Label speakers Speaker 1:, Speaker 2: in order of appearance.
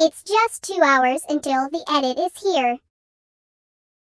Speaker 1: It's just two hours until the edit is here.